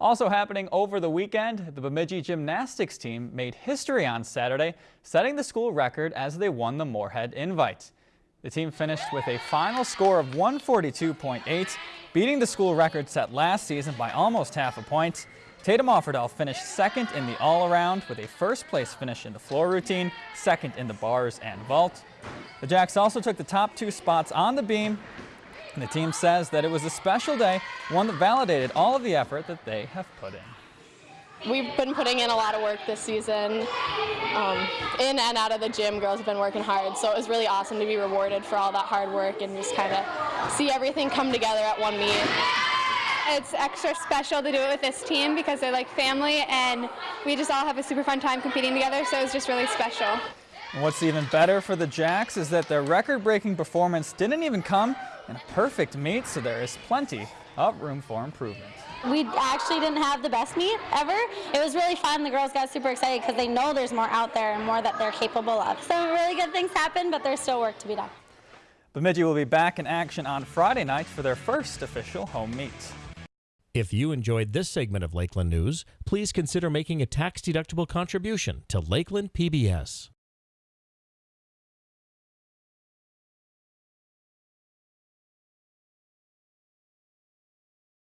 Also happening over the weekend, the Bemidji gymnastics team made history on Saturday, setting the school record as they won the Moorhead Invite. The team finished with a final score of 142.8, beating the school record set last season by almost half a point. Tatum Offerdahl finished second in the all-around with a first place finish in the floor routine, second in the bars and vault. The Jacks also took the top two spots on the beam the team says that it was a special day, one that validated all of the effort that they have put in. We've been putting in a lot of work this season. Um, in and out of the gym, girls have been working hard, so it was really awesome to be rewarded for all that hard work and just kind of see everything come together at one meet. It's extra special to do it with this team because they're like family and we just all have a super fun time competing together, so it's just really special. And what's even better for the Jacks is that their record-breaking performance didn't even come in a perfect meet, so there is plenty of room for improvement. We actually didn't have the best meet ever. It was really fun. The girls got super excited because they know there's more out there and more that they're capable of. So really good things happen, but there's still work to be done. Bemidji will be back in action on Friday night for their first official home meet. If you enjoyed this segment of Lakeland News, please consider making a tax-deductible contribution to Lakeland PBS.